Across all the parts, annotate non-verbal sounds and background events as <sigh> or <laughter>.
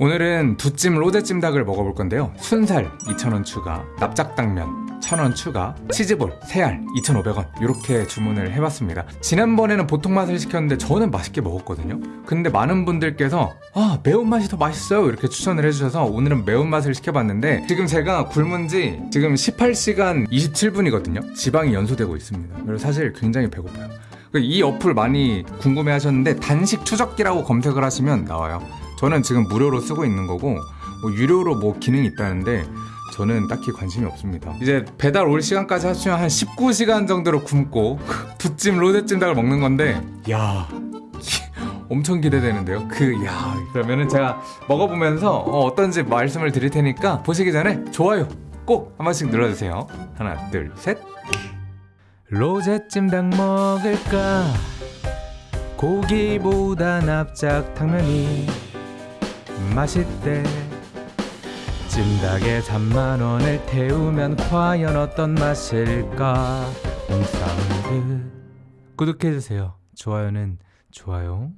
오늘은 두찜 로제찜 닭을 먹어볼 건데요. 순살 2,000원 추가, 납작당면 1,000원 추가, 치즈볼 3알 2,500원. 이렇게 주문을 해봤습니다. 지난번에는 보통 맛을 시켰는데 저는 맛있게 먹었거든요. 근데 많은 분들께서 아 매운맛이 더 맛있어요. 이렇게 추천을 해주셔서 오늘은 매운맛을 시켜봤는데 지금 제가 굶은 지 지금 18시간 27분이거든요. 지방이 연소되고 있습니다. 그래서 사실 굉장히 배고파요. 이 어플 많이 궁금해 하셨는데 단식 추적기라고 검색을 하시면 나와요 저는 지금 무료로 쓰고 있는 거고 뭐 유료로 뭐 기능이 있다는데 저는 딱히 관심이 없습니다. 이제 배달 올 시간까지 합치면 한 19시간 정도로 굶고 <laughs> 두찜 로제찜 닭을 먹는 건데 야 엄청 기대되는데요? 그 야 그러면은 제가 먹어보면서 어, 떤지 말씀을 드릴 테니까 보시기 전에 좋아요 꼭 한 번씩 눌러주세요. 하나 둘셋. 로제찜 닭 먹을까? 고기보다 납작 당면이 맛있대. 찜닭에 3만원을 태우면 과연 어떤 맛일까? 홈사운드 구독해주세요. 좋아요는 좋아요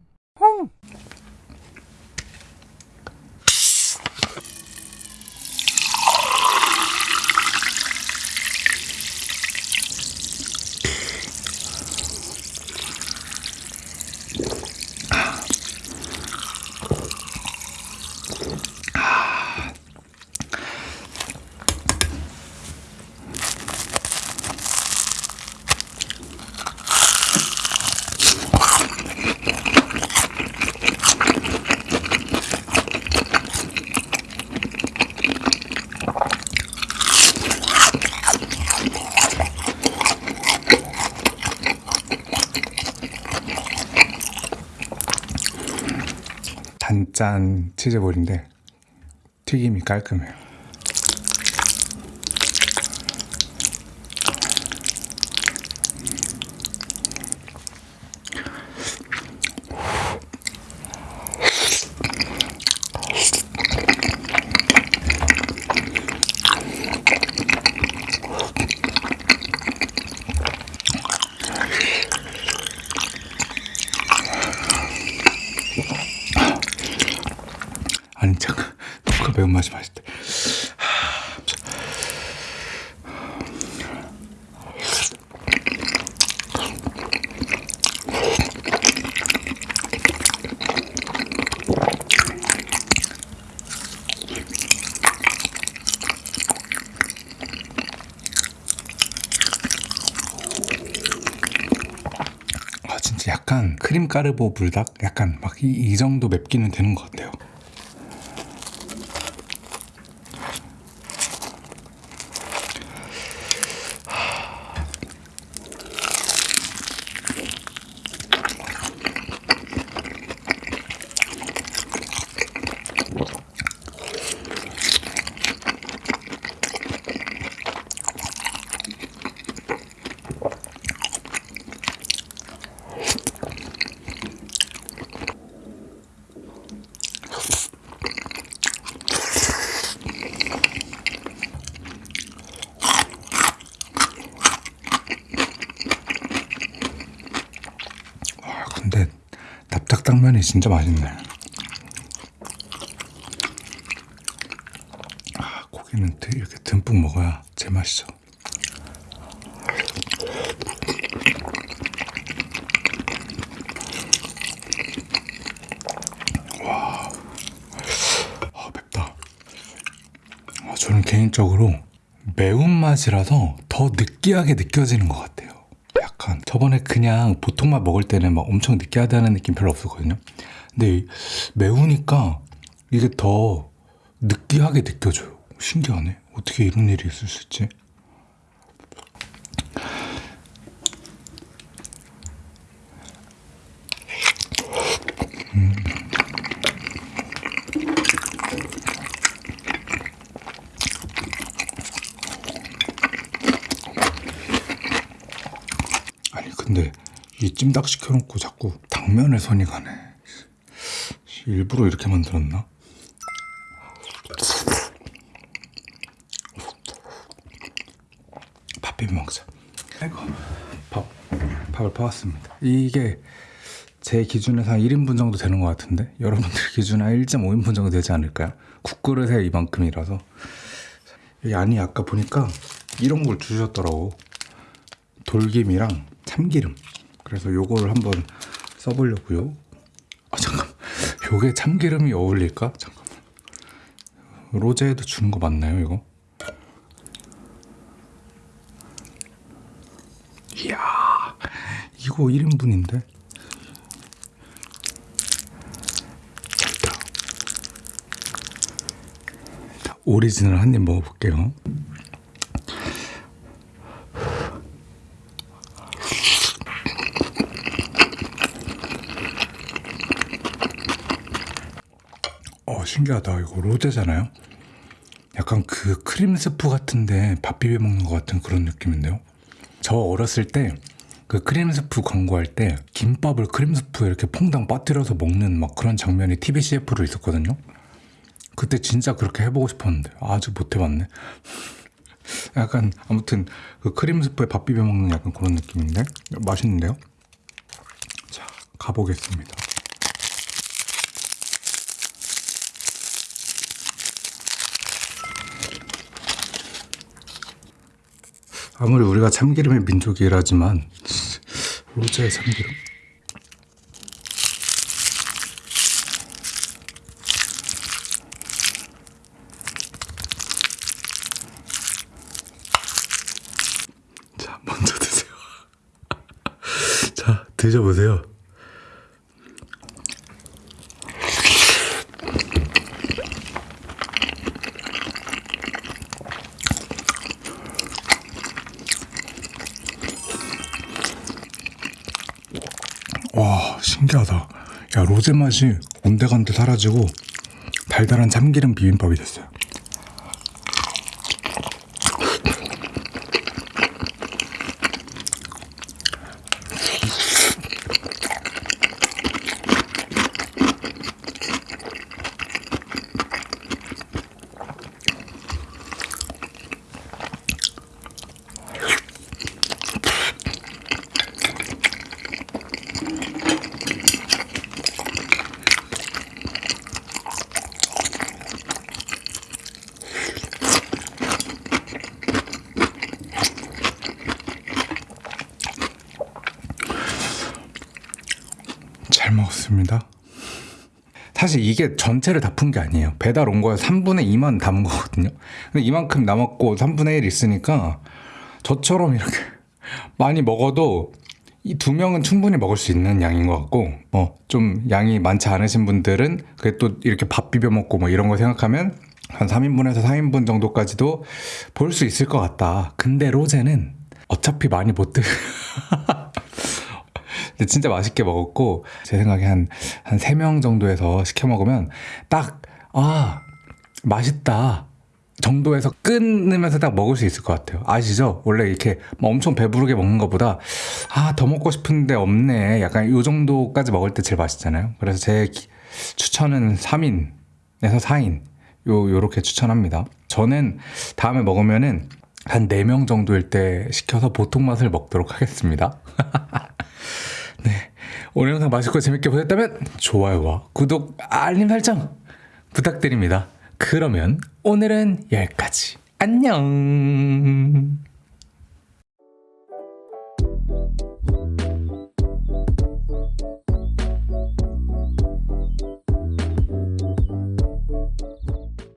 단짠 치즈볼인데 튀김이 깔끔해요 아니 잠깐 맛있대 하, 참. 아 진짜 약간 크림 까르보 불닭 약간 막 이 정도 맵기는 되는 것 같아요 아 근데 납작당면이 진짜 맛있네. 아 고기는 드- 이렇게 듬뿍 먹어야 제맛이죠. 와. 아, 맵다. 아, 저는 개인적으로 매운맛이라서 더 느끼하게 느껴지는 것 같아요 약간 저번에 그냥 보통 맛 먹을 때는 막 엄청 느끼하다는 느낌 별로 없었거든요. 근데 이- 매우니까 이게 더 느끼하게 느껴져요. 신기하네. 어떻게 이런 일이 있을 수 있지 근데 이 찜닭 시켜놓고 자꾸 당면에 손이 가네. 일부러 이렇게 만들었나? 밥 비벼 먹자. 아이고 밥, 밥을 퍼왔습니다. 이게 제 기준에서 한 1인분 정도 되는 것 같은데? 여러분들 <laughs> 기준에 한 1.5인분 정도 되지 않을까요? 국그릇에 이만큼이라서. 안이 아까 보니까 이런 걸 주셨더라고. 돌김이랑 참기름. 그래서 요거를 한번 써보려고요. 아 잠깐. 요게 참기름이 어울릴까? 잠깐만. 로제에도 주는 거 맞나요 이거? 이야 이거 1인분인데? 일단 일단 오리지널 한 입 먹어볼게요 어 신기하다. 이거 로제잖아요? 약간 그 크림 스프 같은데 밥 비벼 먹는 것 같은 그런 느낌인데요? 저 어렸을 때 그 크림 스프 광고할 때 김밥을 크림 스프에 이렇게 퐁당 빠뜨려서 먹는 막 그런 장면이 TV CF로 있었거든요? 그때 진짜 그렇게 해보고 싶었는데 아직 못 해봤네. <laughs> 약간 아무튼 그 크림 스프에 밥 비벼 먹는 약간 그런 느낌인데 맛있는데요? 자 가보겠습니다 아무리 우리가 참기름의 민족이라지만 로제의 참기름? 자 먼저 드세요. <laughs> 자 드셔보세요 와 신기하다. 야 로제 맛이 온데간데 사라지고 달달한 참기름 비빔밥이 됐어요 잘 먹었습니다. 사실 이게 전체를 다 푼 게 아니에요. 배달 온 거에 3분의 2만 담은 거거든요. 근데 이만큼 남았고 3분의 1 있으니까 저처럼 이렇게 많이 먹어도 이 두 명은 충분히 먹을 수 있는 양인 것 같고 뭐좀 양이 많지 않으신 분들은 그게 또 이렇게 밥 비벼 먹고 뭐 이런 거 생각하면 한 3인분에서 4인분 정도까지도 볼 수 있을 것 같다. 근데 로제는 어차피 많이 못 드... <laughs> 근데 진짜 맛있게 먹었고 제 생각에 한 한 세 명 정도에서 시켜 먹으면 딱 아 맛있다 정도에서 끊으면서 딱 먹을 수 있을 것 같아요. 아시죠? 원래 이렇게 막 엄청 배부르게 먹는 것보다 아 더 먹고 싶은데 없네. 약간 요 정도까지 먹을 때 제일 맛있잖아요. 그래서 제 기- 추천은 3인에서 4인. 요 요렇게 추천합니다. 저는 다음에 먹으면은 한 4명 정도일 때 시켜서 보통 맛을 먹도록 하겠습니다. 네. <laughs> 오늘 영상 맛있고 재밌게 보셨다면 좋아요와 구독, 알림 설정 부탁드립니다. 그러면 오늘은 여기까지. 안녕.